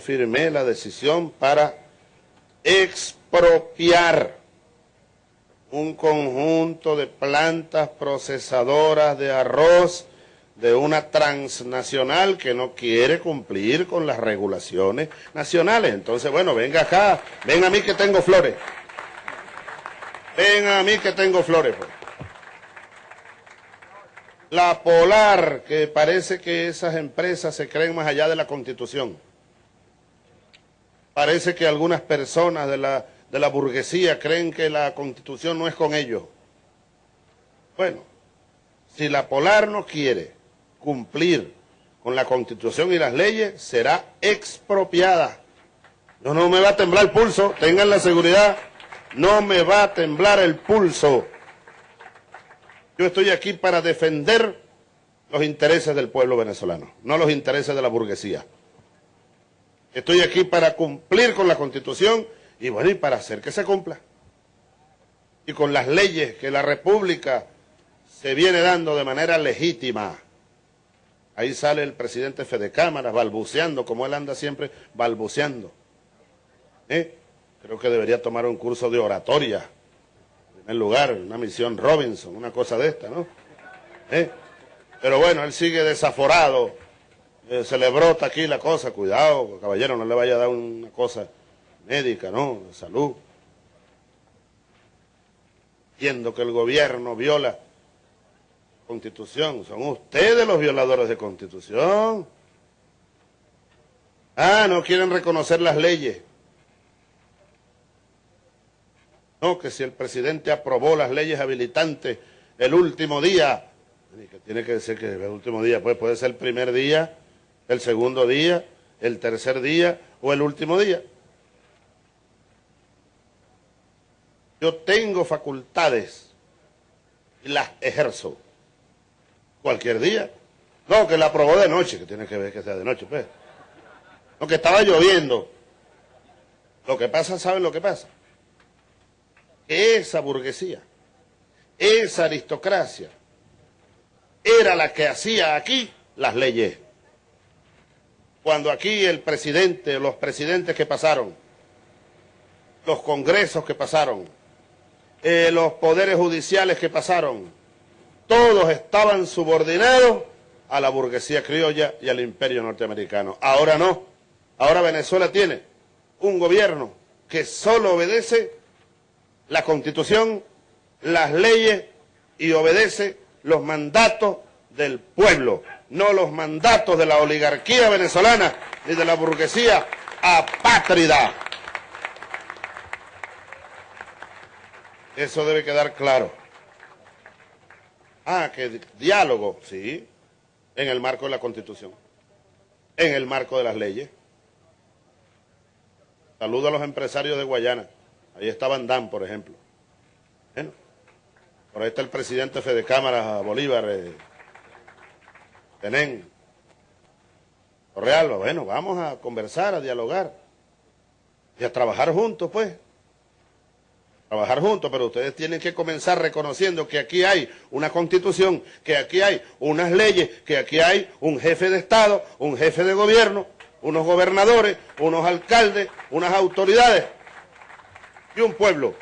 firmé la decisión para expropiar un conjunto de plantas procesadoras de arroz de una transnacional que no quiere cumplir con las regulaciones nacionales. Entonces, bueno, venga acá, ven a mí que tengo flores. Ven a mí que tengo flores. Pues. La Polar, que parece que esas empresas se creen más allá de la Constitución. Parece que algunas personas de la, de la burguesía creen que la Constitución no es con ellos. Bueno, si la Polar no quiere cumplir con la Constitución y las leyes, será expropiada. No, no me va a temblar el pulso, tengan la seguridad, no me va a temblar el pulso. Yo estoy aquí para defender los intereses del pueblo venezolano, no los intereses de la burguesía. Estoy aquí para cumplir con la Constitución y bueno, y para hacer que se cumpla. Y con las leyes que la República se viene dando de manera legítima. Ahí sale el presidente Fede Cámara balbuceando, como él anda siempre balbuceando. ¿Eh? Creo que debería tomar un curso de oratoria. En primer lugar, una misión Robinson, una cosa de esta, ¿no? ¿Eh? Pero bueno, él sigue desaforado. Eh, aquí la cosa. Cuidado, caballero, no le vaya a dar una cosa médica, ¿no? De salud. Viendo que el gobierno viola Constitución. Son ustedes los violadores de Constitución. Ah, no quieren reconocer las leyes. No, que si el presidente aprobó las leyes habilitantes el último día, que tiene que decir que el último día, pues puede ser el primer día, el segundo día, el tercer día o el último día. Yo tengo facultades y las ejerzo cualquier día. No, que la aprobó de noche, que tiene que ver que sea de noche, pues. No, que estaba lloviendo. Lo que pasa, ¿saben lo que pasa? Esa burguesía, esa aristocracia, era la que hacía aquí las leyes. Cuando aquí el presidente, los presidentes que pasaron, los congresos que pasaron, eh, los poderes judiciales que pasaron, todos estaban subordinados a la burguesía criolla y al imperio norteamericano. Ahora no. Ahora Venezuela tiene un gobierno que solo obedece la constitución, las leyes y obedece los mandatos del pueblo, no los mandatos de la oligarquía venezolana ni de la burguesía apátrida. Eso debe quedar claro. Ah, que diálogo, sí, en el marco de la Constitución, en el marco de las leyes. Saludo a los empresarios de Guayana. Ahí está Van por ejemplo. Bueno, por ahí está el presidente Fede Cámara Bolívar, eh, Tenén, Torrealba. Bueno, vamos a conversar, a dialogar y a trabajar juntos, pues trabajar juntos, pero ustedes tienen que comenzar reconociendo que aquí hay una constitución, que aquí hay unas leyes, que aquí hay un jefe de Estado, un jefe de gobierno, unos gobernadores, unos alcaldes, unas autoridades y un pueblo